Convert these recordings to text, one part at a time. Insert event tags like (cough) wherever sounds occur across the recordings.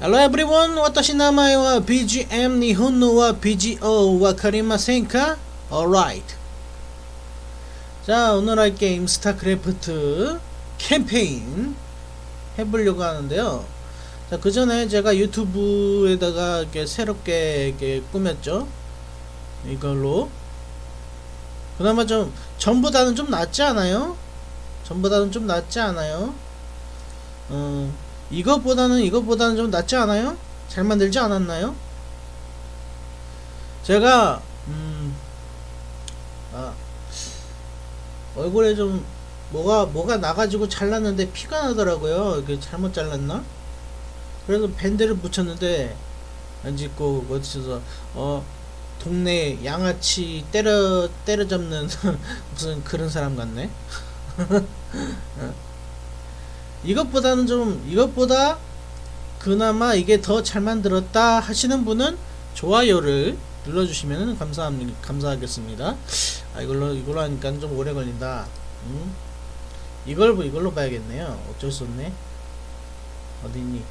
Hello everyone, 私の名前は BGM 日本語は BGO わかりませんか Alright 자 오늘 할 게임 스타크래프트 캠페인 해보려고 하는데요 자 그 전에 제가 유튜브에다가 이렇게 새롭게 이렇게 꾸몄죠 이걸로 그나마 좀 전보다는 좀 낫지 않아요? 전보다는 좀 낫지 않아요? 어 이것보다는 이것보다는 좀 낫지 않아요? 잘 만들지 않았나요? 제가 음, 아, 얼굴에 좀 뭐가 뭐가 나가지고 잘랐는데 피가 나더라고요. 이게 잘못 잘랐나? 그래서 밴드를 붙였는데 안 짓고 어디서 어 동네 양아치 때려 때려잡는 (laughs) 무슨 그런 사람 같네. (laughs) 이것보다는 좀 이것보다 그나마 이게 더 잘 만들었다 하시는 분은 좋아요를 눌러주시면 감사합니다 감사하겠습니다. 아 이걸로 이걸로 하니까 좀 오래 걸린다. 음? 이걸 이걸로 봐야겠네요. 어쩔 수 없네. 어디니?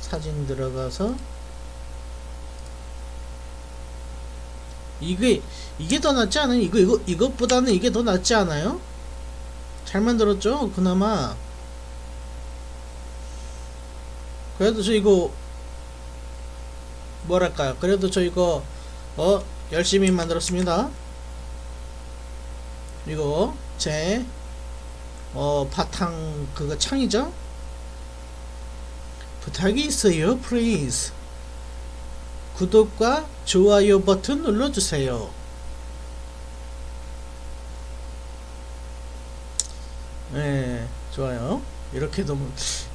사진 들어가서. 이게 이게 더 낫지 않아요? 이거 이거 이것보다는 이게 더 낫지 않아요 잘 만들었죠 그나마. 그래도 저 이거 뭐랄까요? 그래도 저 이거 어 열심히 만들었습니다. 이거 제 어 바탕 그거 창이죠? 부탁이 있어요 please 구독과 좋아요 버튼 눌러주세요 네 좋아요. 이렇게 너무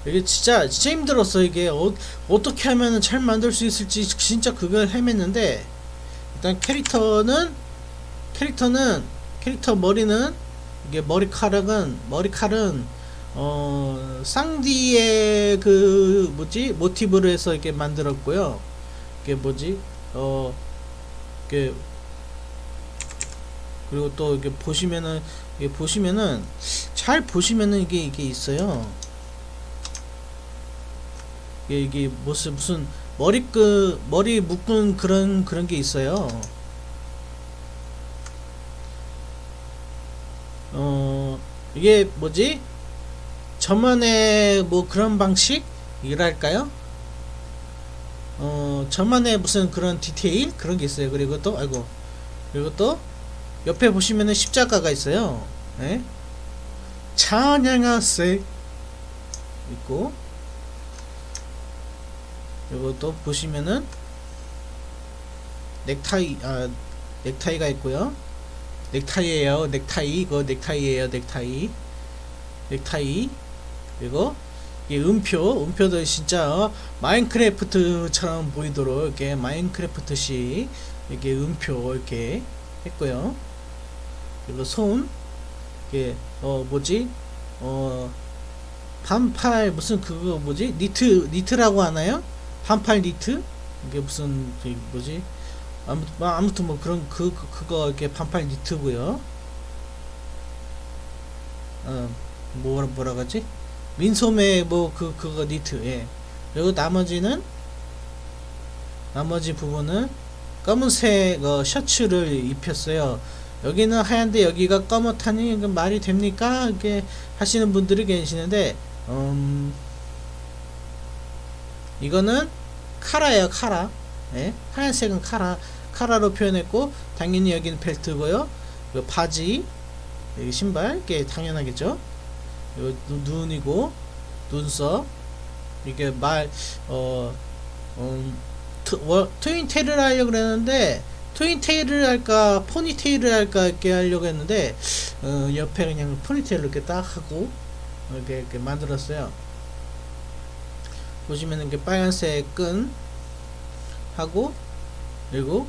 이게 진짜 진짜 힘들었어 이게. 어, 어떻게 하면 잘 만들 수 있을지 진짜 그걸 헤맸는데 일단 캐릭터는 캐릭터는 캐릭터 머리는 이게 머리카락은 머리칼은 어 쌍디의 그 뭐지? 모티브로 해서 이렇게 만들었고요. 이게 뭐지? 어 이게 그리고 또 이게 보시면은 이게 보시면은 잘 보시면은 이게 이게 있어요. 이게 이게 무슨 무슨 머리 그 머리 묶은 그런 그런 게 있어요. 어 이게 뭐지? 저만의 뭐 그런 방식이랄까요? 어 저만의 무슨 그런 디테일 그런 게 있어요. 그리고 또 아이고 그리고 또 옆에 보시면은 십자가가 있어요. 네? 찬양하세 있고 이것도 보시면은 넥타이 아 넥타이가 있고요. 넥타이에요 넥타이 이거 넥타이에요 넥타이 넥타이 그리고 이 음표 음표도 진짜 어, 마인크래프트처럼 보이도록 이렇게 마인크래프트식 이렇게 음표 이렇게 했고요. 그리고 손 이게 어 뭐지 어 반팔 무슨 그거 뭐지 니트 니트라고 하나요? 반팔 니트 이게 무슨 뭐지 아무튼 뭐 아무튼 뭐 그런 그, 그 그거 이렇게 반팔 니트고요. 어 뭐라 뭐라 그러지? 민소매 뭐 그 그거 니트 예. 그리고 나머지는 나머지 부분은 검은색 어, 셔츠를 입혔어요. 여기는 하얀데 여기가 검었다니 말이 됩니까? 이렇게 하시는 분들이 계시는데 음, 이거는 카라예요 카라. 네? 하얀색은 카라. 카라로 표현했고 당연히 여기는 벨트고요. 바지 여기 신발 이게 당연하겠죠? 이거 눈이고 눈썹. 이게 말 어, 음, 트윈테일을 하려고 그랬는데 트윈테일을 할까 포니테일을 할까 이렇게 하려고 했는데 어, 옆에 그냥 포니테일로 이렇게 딱 하고 이렇게, 이렇게 만들었어요. 보시면 이렇게 빨간색 끈 하고 그리고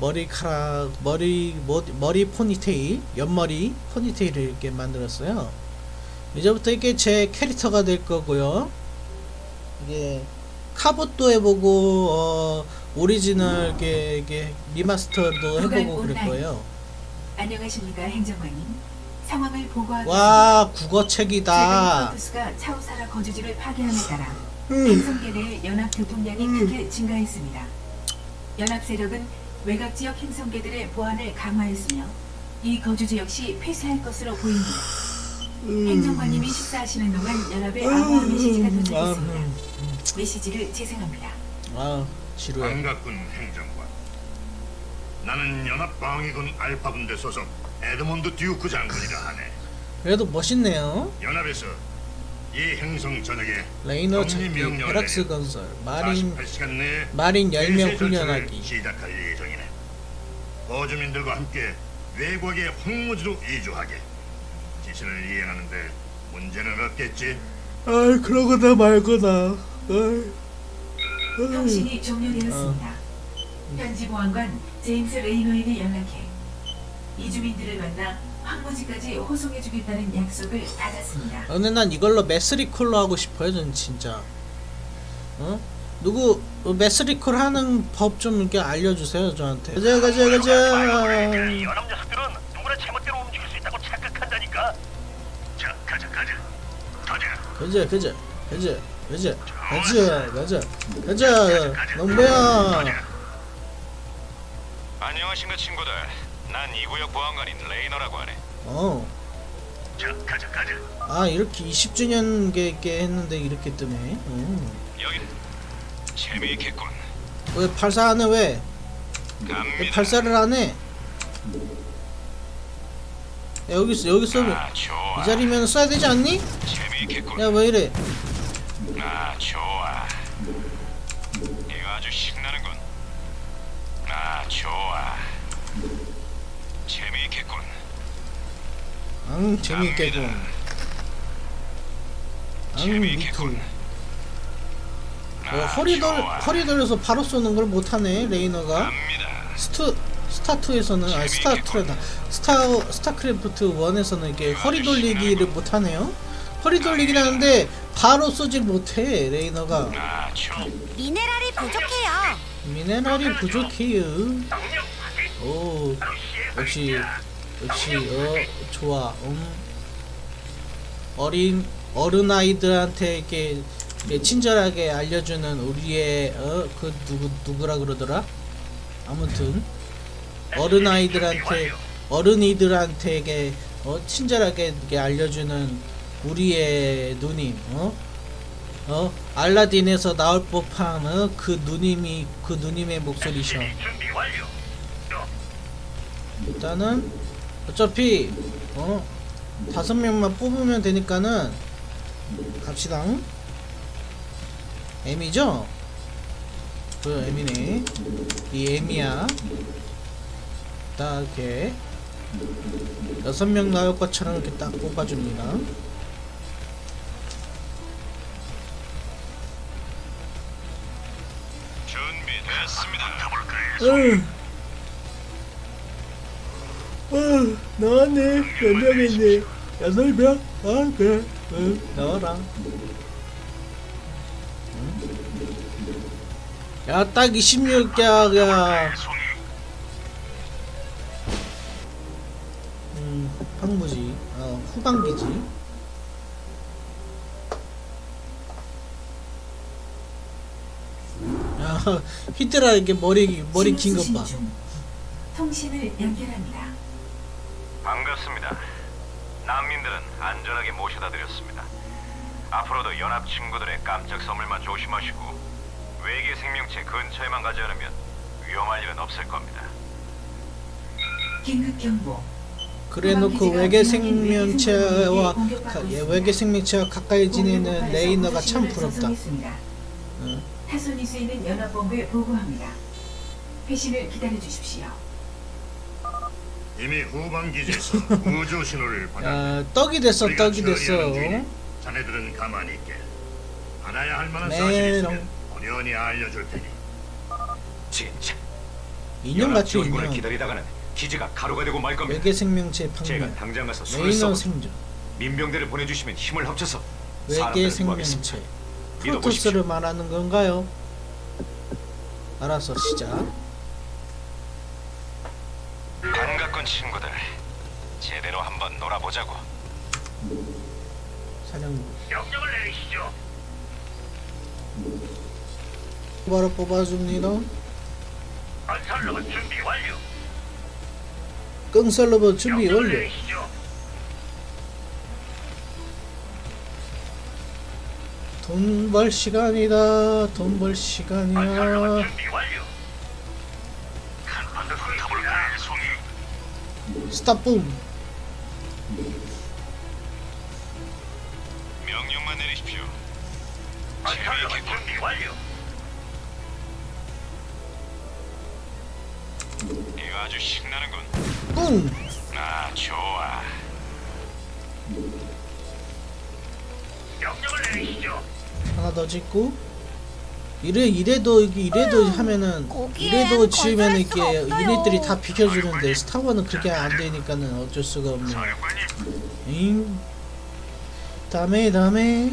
머리카락 머리 머리, 머리 포니테일 옆머리 포니테일을 이렇게 만들었어요. 이제부터 이게 제 캐릭터가 될 거고요. 이게 카봇도 해보고 어, 오리지널 게, 게 remaster도 해보고 그럴 거예요. 안녕하십니까 행정관님. 상황을 보고하겠습니다. 와 국어책이다 프로토스가 차우사라 거주지를 파괴함에 따라 음. 행성계 내의 연합 교통량이 크게 증가했습니다. 연합 세력은 외곽 지역 행성계들의 보안을 강화했으며 이 거주지 역시 폐쇄할 것으로 보입니다. 행정관님이 식사하시는 동안 연합의 암호화 메시지가 도착했습니다. 음. 메시지를 재생합니다. 아 지루해 반갑군 행정관. 나는 연합 방위군 알파 군대 소속 에드몬드 듀크 장군이라 하네. 그래도 멋있네요 연합에서 이 행성 전역에 레이너 찾기 내려 건설 marine 48시간 내에 marine 10명 폐쇄 전투를 훈련하기 시작할 예정이네. 거주민들과 함께 외곽의 황무지로 이주하게. 지시를 이행하는데 문제는 없겠지. 아 그러거나 말거나 통신이 종료되었습니다. 현지 보안관 제임스 레이노에게 연락해 이주민들을 만나 황무지까지 호송해주겠다는 약속을 받았습니다. 아, 근데 난 이걸로 메스리콜로 하고 싶어요 전 진짜 어? 누구 어, 메스리콜 하는 법 좀 이렇게 알려주세요 저한테 가자 가자 가자 연합 녀석들은 누구나 제멋대로 움직일 수 있다고 착각한다니까. 자, 가자, 가자. 가자. 가자 가자 가자 가자 가자 가자 가자 너 뭐야 안녕하신가 친구들. 난 이 구역 보안관인 레이너라고 하네. 어. 자, 가자, 가자. 아 이렇게 20주년 게 했는데 이렇게 뜨네 어. 여긴 재미있겠군. 왜 발사 안해 왜? 왜. 발사를 안해? 야 여기 있어 여기 있어 아. 이 자리면 써야 되지 않니? 재미있겠군. 야 왜 이래 아 좋아. 이거 아주 신나는군. 아 좋아. 재미있겠군. 응 재미있겠군 재미있겠군. 아, 어, 허리 돌 좋아. 허리 돌려서 바로 쏘는 걸 못하네 레이너가 갑니다. 스투 스타2에서는 아 스타2래다 스타 스타크래프트 1에서는 이렇게 허리 돌리기를 못하네요 허리 돌리긴 하는데 바로 쏘질 못해 레이너가. 아. 미네랄이 부족해요. 미네랄이 부족해요. 오 역시 역시 어 좋아. 음. 어린 어른 아이들한테 이렇게, 이렇게 친절하게 알려주는 우리의 어 그 누구 누구라 그러더라? 아무튼 어른 아이들한테 어른이들한테게 어 친절하게 이렇게 알려주는 우리의 누님 어 어, 알라딘에서 나올 법한 어, 그 누님이 그 누님의 목소리셔. 완료. 일단은 어차피 어 다섯 명만 뽑으면 되니까는 갑시다. M이죠? 그 M이네. 이 M이야. 딱 이렇게 여섯 명 나올 것처럼 이렇게 딱 뽑아줍니다. 으. 어, 나왔네. 몇 명이니? 여덟 명? 아, 그래. 응, 나와라. 응? 야, 딱 26개야. 음, 황무지. 어, 후반기지. 야, 히트라 이렇게 머리, 머리 긴 것 봐. 중. 통신을 연결합니다. 반갑습니다. 난민들은 안전하게 모셔다 드렸습니다. 앞으로도 연합 친구들의 깜짝 선물만 조심하시고 외계 생명체 근처에만 가지 않으면 위험할 일은 없을 겁니다. 긴급 경보. 그래놓고 외계 생명체와 가, 예, 외계 생명체와 가까이 지내는 레이너가 참 부럽다. 응. 타소니스에 있는 연합본부에 보고합니다. 회신을 기다려 주십시오. 이미 후방 기지에서 (laughs) 우주 신호를 받아. 야, 떡이 됐어, 떡이 됐어. 자네들은 가만히 있게. 알아야 할 만한. 사실이 있으면 어련히 알려줄 테니. 진짜 인형 지원군을 인형. 기다리다가는 기지가 가루가 되고 말 겁니다. 외계 생명체 제가 방면. 당장 가서 레이너 생존. 민병대를 보내주시면 힘을 합쳐서 외계 생명체. 프로토스를 말하는 건가요? 알았어, 시작. 반갑군 친구들. 제 제대로 한번 놀아보자고. 사령부 명령을 내리시죠. 바로 뽑아줍니다 건설로봇 준비 완료. 끙설로버 준비 완료 돈 벌 시간이다 돈 벌 시간이야. 스탑붐 명령만 내리십시오. 건설로봇 준비 완료. 이거 아주 신나는군. 뿡 아, 좋아. 명령을 내리시죠. 하나 더 짓고 이래 이래도 이게 이래도 하면은 거기엔 이래도 지으면 이게 없어요. 유닛들이 다 비켜주는데 스타워는 그게 안 되니까는 어쩔 수가 없네. 잉 다음에 다음에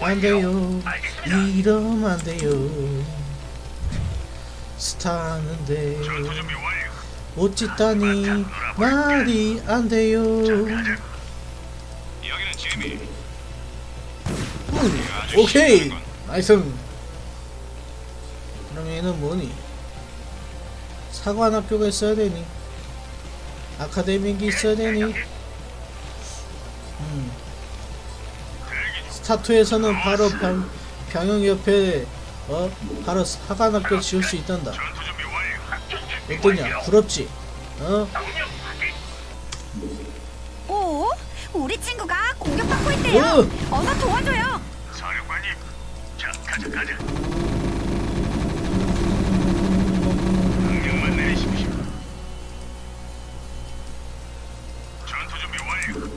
안 돼요. 이러면 안 돼요. 스타는데. 못 짓다니 말이 안 돼요. 오케이 nice. 그럼 얘는 뭐니? 사관 학교가 있어야 되니? 아카데미가 있어야 되니? 음. 스타 two에서는 바로 병, 병영 옆에 어 바로 사관 학교 지을 수 있단다. 어떠냐? 부럽지? 어? 오, 우리 친구가 공격받고 있대요. 오! 어서 도와줘요. 가자 가자. 명령만 내리십시오. 전투 준비 완료.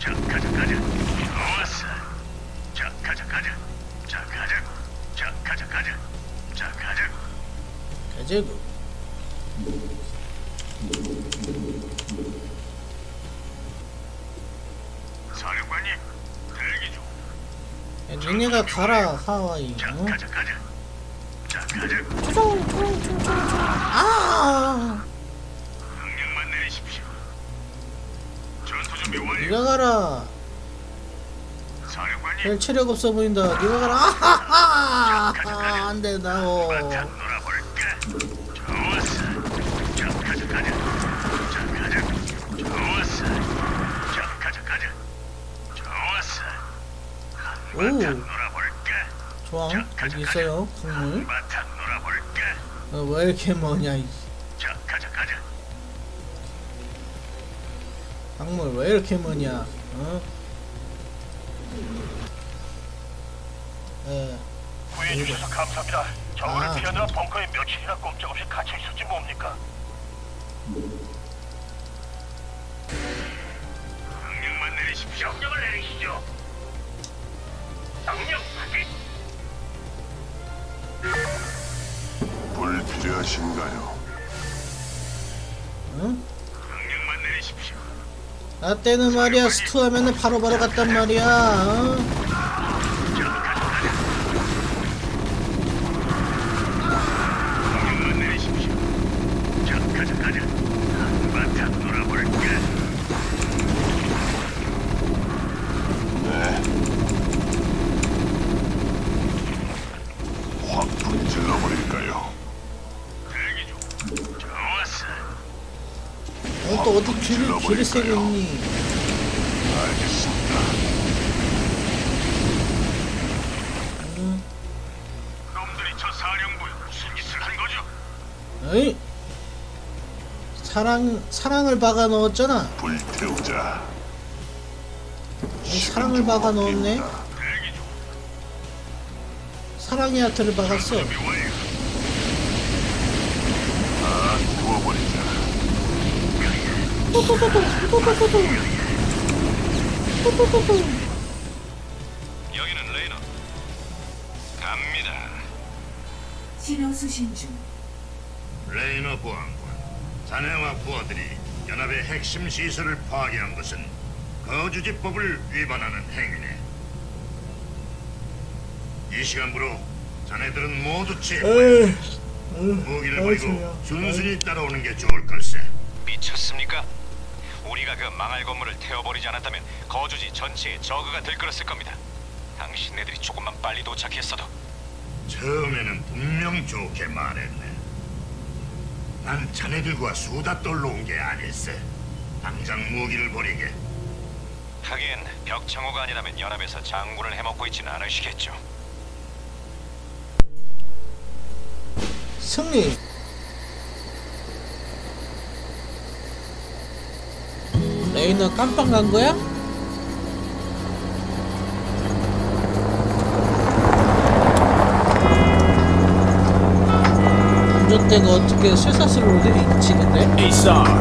자 가자 가자. 좋았어. 자 가자 가자. 자 가자. 자 가자 가자. 자 가자. 가자고. 사령관님, 대기 중. 니네가 가라 하와이. 자 어? 가자 가자. 자 가자. 아! 명령만 내리십시오. 전투 준비 완료. 네가 가라. 사령관님. 별 체력 없어 보인다. 네가 가라. 아하하! 안 된다고. 바탕 놀아볼까? 좋았어. 자, 가자, 가자. 자, 가자. 좋았어. 자, 가자, 가자. 좋았어. 오. 좋아. 여기 있어요. 국물. 놀아볼까? 어, 왜 이렇게 뭐냐? 이 자, 가자, 가자. 작물 왜 이렇게 뭐냐? 어? 에, 구해주셔서 감사합니다. 정원을 아. 피하느라 벙커에 며칠이나 꼼짝없이 갇혀 있었지 뭡니까? 명령만 내리십시오. 명령을 내리시죠. 명령 확인. 불필요하신가요? 응? 나 때는 말이야 스투 하면은 바로바로 갔단 말이야. 어? 세고 있니? 알겠습니다. 응? 놈들이 저 사령부에 무슨 짓을 한 거죠? 어이? 사랑 사랑을 박아 넣었잖아. 불태우자. 이 사랑을 박아 넣었네. 사랑의 하트를 박았어. 준비 완료. 다 태워버리자. 여기는 레이너. 갑니다. 신호 수신 중. 레이너 보안관, 자네와 부하들이 연합의 핵심 시설을 파괴한 것은 거주지법을 위반하는 행위네. 이 시간부로 자네들은 모두 체포해 에이, 무기를 버리고. 순순히 따라오는 게 좋을 걸세. 미쳤습니까? 우리가 그 망할 건물을 태워버리지 않았다면 거주지 전체에 저그가 들끓었을 겁니다. 당신네들이 조금만 빨리 도착했어도 처음에는 분명 좋게 말했네. 난 자네들과 수다 떨러 온 게 아닐세. 당장 무기를 버리게. 하긴 벽창호가 아니라면 연합에서 장군을 해먹고 있지는 않으시겠죠. 승리 레이너 깜빵 간 거야? 운전대가 어떻게 쇠사슬로 되있지 근데? Hey Sarge,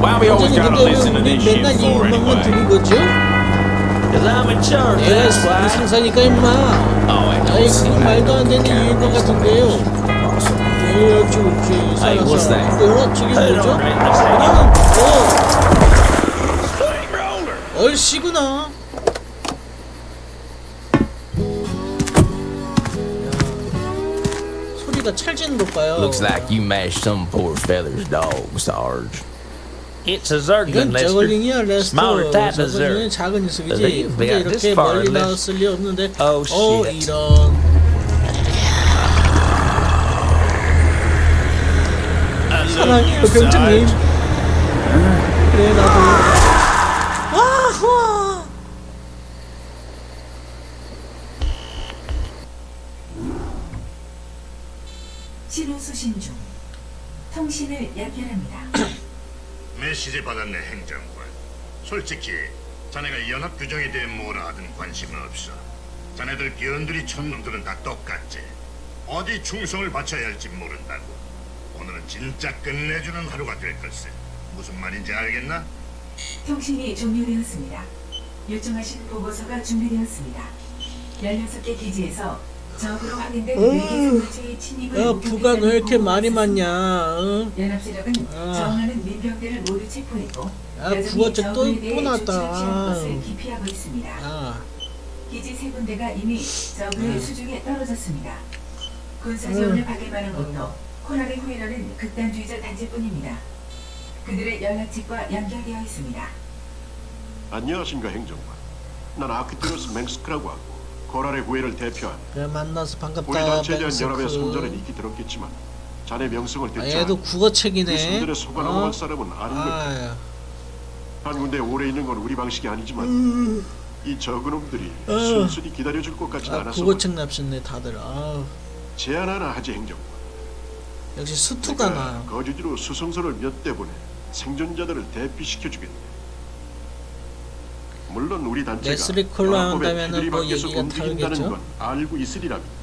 why we always 완전히 gotta 근데 listen to 왜 this 우리 shit 맨날 이 for 음악만 anyway? 들은 거죠? Cause I'm in charge, 내가 that's why. 승사니까 임마 Oh, I 아이 그 말도 안 되는 이유인 것 같은데요. 예, what's 살아서 that? 뭐라 저게 Hey, 뭐죠? 그냥 Steamroller. 뭐 얼씨구나 야, 소리가 찰지는 것 봐요 Looks like you mashed some poor feather's dog, Sarge. It's a Zerglin, 이건 Lester. 저글링이야 레스터 Smaller type of 저글링은 Zerg. 작은 녀석이지 They- 근데 they got this 이렇게 far, 멀리 Lester. 나왔을 리 없는데 Oh, 어 shit. 이런 사랑해요 병장님 그래 나도 연결합니다. (coughs) 메시지 받았네 행정관. 솔직히 자네가 연합 규정에 대해 뭐라 하든 관심은 없어. 자네들 변두리 촌놈들은 다 똑같지. 어디 충성을 바쳐야 할지 모른다고. 오늘은 진짜 끝내주는 하루가 될 걸세. 무슨 말인지 알겠나? 통신이 종료되었습니다. 요청하신 보고서가 준비되었습니다. 16개 기지에서 적으로 확인된 외계 생물체의 침입을 야 부관 왜 이렇게 보고했습니다. 많냐 응? 연합세력은 아. 저항하는 민병대를 모두 체포했고 야, 여전히 부어째 또- 또 취할 아. 것을 기피하고 있습니다. 아 기지 세 군데가 이미 적의 음. 수중에 떨어졌습니다. 군사 지원을 받을 만한 것도 코랄의 후예라는 극단주의자 단체뿐입니다. 그들의 연락책과 연결되어 있습니다. 안녕하신가 행정관. 난 아크티로스 맹스크라고 하고 코랄의 후예를 대표한 그래 만나서 우리 반갑다 단체에 대한 연합의 성전은 익히 들었겠지만 자네 명성을 아, 듣자 얘도 그 국어책이네 손들에 속아넘어갈 어? 사람은 아닌 것 같아. 아, 한 군데 오래 있는 건 우리 방식이 아니지만 음. 이 적은 놈들이 어. 순순히 기다려줄 것 같진 아 않아서 국어책 납셨네 다들 아 제안 하나 하지 행정관. 역시 수투가 나 거주지로 수송선을 몇 대 보내 생존자들을 대피시켜 주겠네. 물론 우리 단체가 연합법에 뭐 얘기가 움직인다는? 건 알고 있으리라면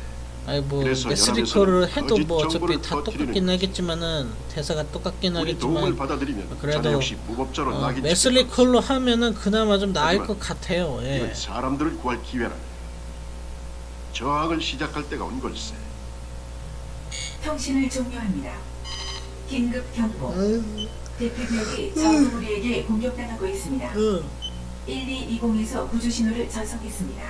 아니 뭐 연합에서는 해도 뭐 어차피 다 똑같긴. 하겠지만은 대사가 똑같긴 우리 도움을 하겠지만 받아들이면 그래도, 역시 무법자로 어, 하면은 그나마 좀 나을 것 같아요 예. 사람들을 구할 기회라. 저항을 시작할 때가 온 걸세. 통신을 종료합니다. 긴급 경보. 대피구역이 적은 우리에게 공격당하고 있습니다. 어. 1220에서 구조 신호를 전송했습니다.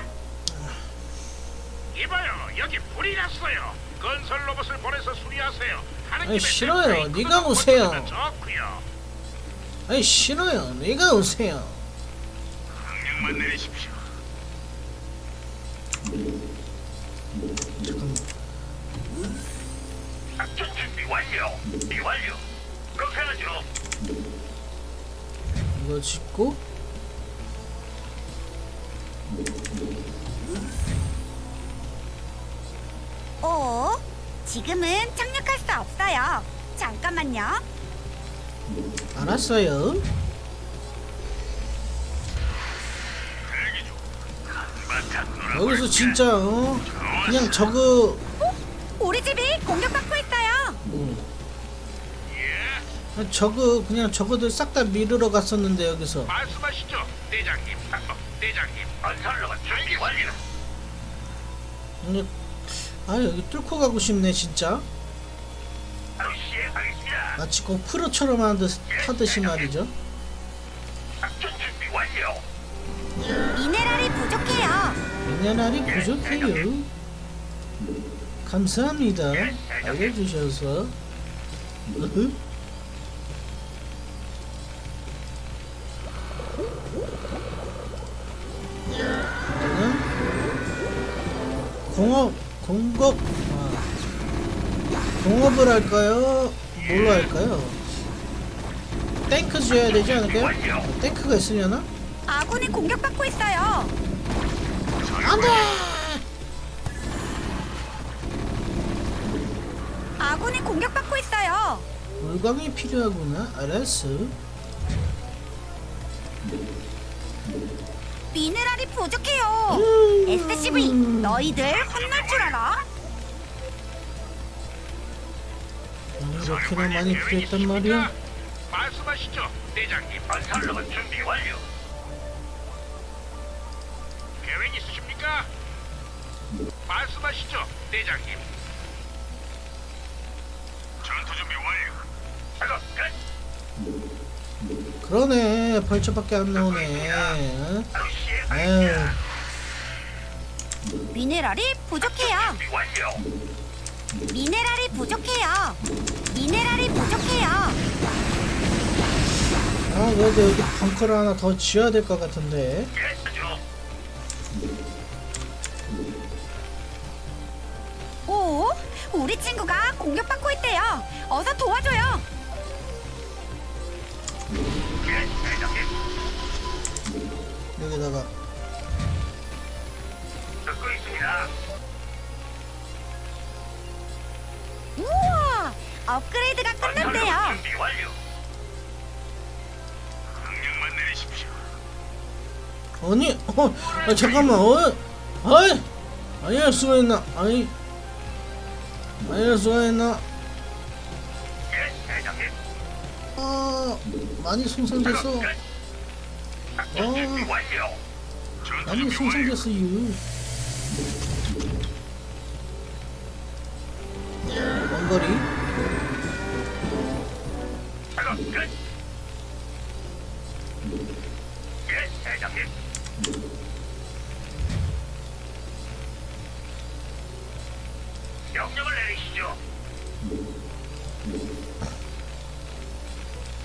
이봐요, 여기 불이 났어요. 건설 로봇을 보내서 수리하세요. 하는 아니, 싫어요. 네가 오세요. 아니 싫어요 네가 오세요 명령만 내리십시오. 작전 준비 완료. 준비 완료. 그렇게 하죠. 이거 짓고 어? 지금은 착륙할 수 없어요. 잠깐만요. 알았어요 여기서 진짜 어? 그냥 저거 우리 집이 공격받고 있어요. 저거 그냥 저거들 싹다 미르러 갔었는데 여기서 말씀하시죠, 대장님. 어, 대장님, 건설로가 준비 완료. 근데 아 여기 뚫고 가고 싶네 진짜. 마치 그 프로처럼 하듯, 하듯이 말이죠. 준비 완료. 미네랄이 부족해요. 미네랄이 부족해요. 감사합니다. 알려주셔서 공업 공급 아, 공업을 할까요? 뭘로 할까요? 탱크 지어야 되지 않을까요? 어, 탱크가 있으려나? 아군이 공격받고 있어요. 안돼! 아군이 공격받고 있어요. 물광이 필요하구나. 알았어. SCV, 너희들 혼날 줄 알아? 이렇게나 많이 필요했단 말이야? 말씀하시죠, 대장님. 건설로만 준비 완료. 계획 있으십니까? 말씀하시죠, 대장님. 전투 준비 완료. 작업 끝. 그러네. 벌초밖에 안 나오네. 어? 바 미네랄이 부족해요. 미네랄이 부족해요. 미네랄이 부족해요. 아, 그래도 여기 벙커를 하나 더 지어야 될 것 같은데. 오, 우리 친구가 공격받고 있대요. 어서 도와줘요. 여기다가. 듣고 있습니다. 우와, 업그레이드가 끝났대요. 건설로만 준비 완료. 명령만 내리십시오. 아니, 어, 아, 잠깐만, 어, 아이, 아니, 할 수가 있나, 아니, 아니, 할 수가 있나, 예, 대장님. 아, 많이 손상됐어, 어. 전투 많이 완료. 손상됐어요. 원거리. 예. 명령을 내리시죠.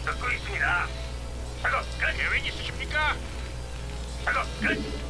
듣고 있습니다. 작업 끝. 계획 있으십니까? 작업 끝.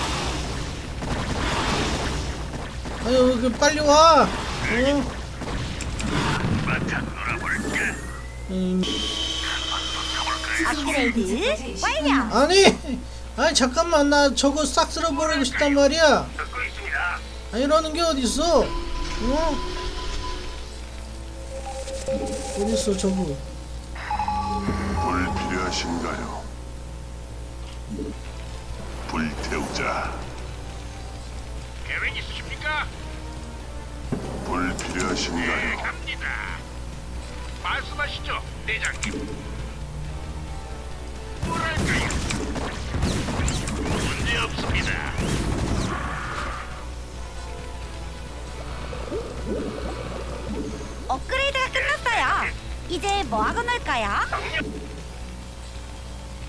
음, 업그레이드 완료. 아니, 아니 잠깐만 나 저거 싹 쓸어버리고 싶단 말이야. 아 이러는 게 어딨어? 어? 어딨어 저거? 불 필요하신가요? 불 태우자. 계획 있 불 예, 필요하신가요? 갑니다. 말씀하시죠, 대장님. 뭐랄까요? 문제 없습니다. 업그레이드가 끝났어요. 이제 뭐 하고 놀까요?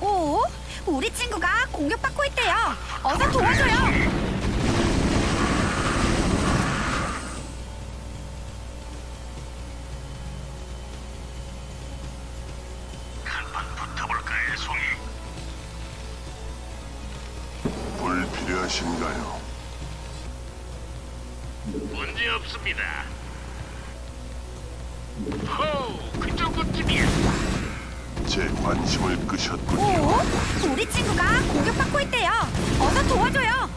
오, 우리 친구가 공격받고 있대요. 어서 도와줘요. 송이? 불 필요하신가요? 문제 없습니다. 호, 그 정도쯤이야. 제 관심을 오, 끄셨군요. 우리 친구가 공격받고 있대요. 어서 도와줘요.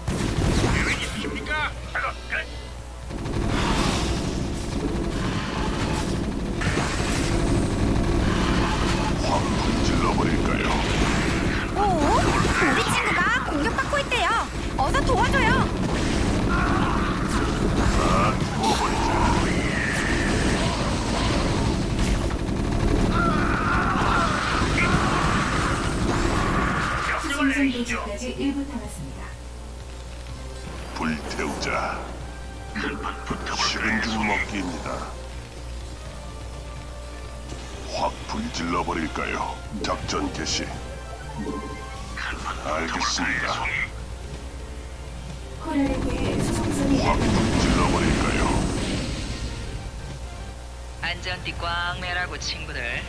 오, 우리 친구가 공격받고 있대요. 어서 도와줘요. 다 태워버리자. 명령을 내리시죠. 생성도시까지 1분 남았습니다. 불태우자. 식은 죽 먹기입니다. 확 불질러 버릴까요? 작전 개시. 알겠습니다. 확 불질러 버릴까요? 안전띠 꽝 매라고 친구들.